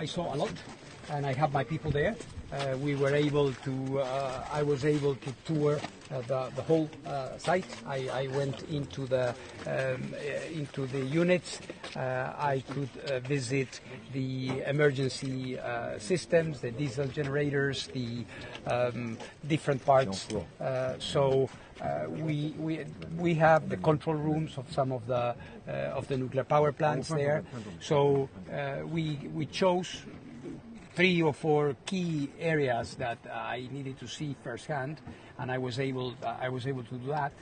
I saw a lot, and I have my people there. Uh, we were able to, uh, I was able to tour uh, the, the whole uh, site. I, I went into the, um, uh, into the units. Uh, I could uh, visit the emergency uh, systems, the diesel generators, the um, different parts. Uh, so uh, we, we, we have the control rooms of some of the, uh, of the nuclear power plants there. So uh, we, we chose three or four key areas that I needed to see firsthand, and I was able I was able to do that.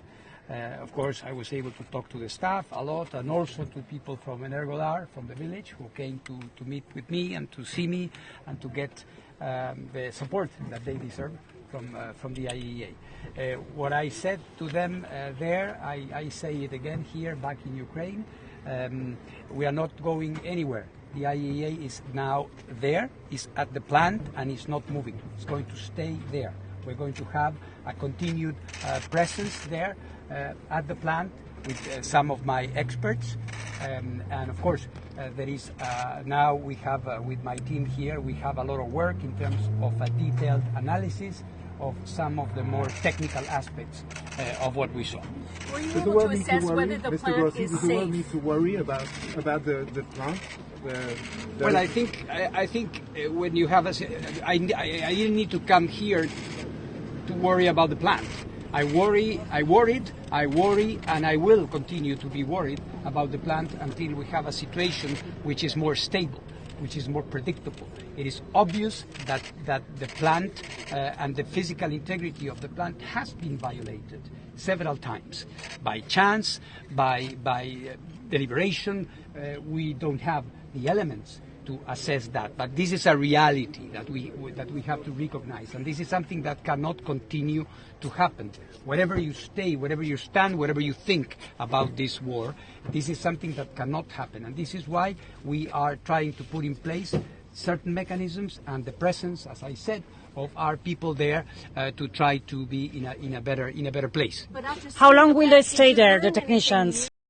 Uh, of course, I was able to talk to the staff a lot, and also to people from Energodar, from the village, who came to, to meet with me and to see me and to get um, the support that they deserve from uh, from the IEA. Uh, what I said to them uh, there, I, I say it again here, back in Ukraine. Um, we are not going anywhere. The IAEA is now there, is at the plant, and is not moving. It's going to stay there. We're going to have a continued uh, presence there uh, at the plant with some of my experts. Um, and of course, uh, there is uh, now we have uh, with my team here, we have a lot of work in terms of a detailed analysis of some of the more technical aspects uh, of what we saw. Were you Does the able world to need to worry, whether the Mr. plant Grossi, is does the world safe? need to worry about about the, the plant? The, the Well, I think I, I think uh, when you have a, s- I, I, I didn't need to come here to worry about the plant. I worry, I worried, I worry, and I will continue to be worried about the plant until we have a situation which is more stable, which is more predictable. It is obvious that, that the plant uh, and the physical integrity of the plant has been violated several times by chance, by, by uh, deliberation. Uh, we don't have the elements to assess that. But this is a reality that we that we have to recognize, and this is something that cannot continue to happen. Wherever you stay, wherever you stand, whatever you think about this war, this is something that cannot happen, and this is why we are trying to put in place certain mechanisms and the presence, as I said, of our people there uh, to try to be in a in a better in a better place. How long will they stay there, the technicians?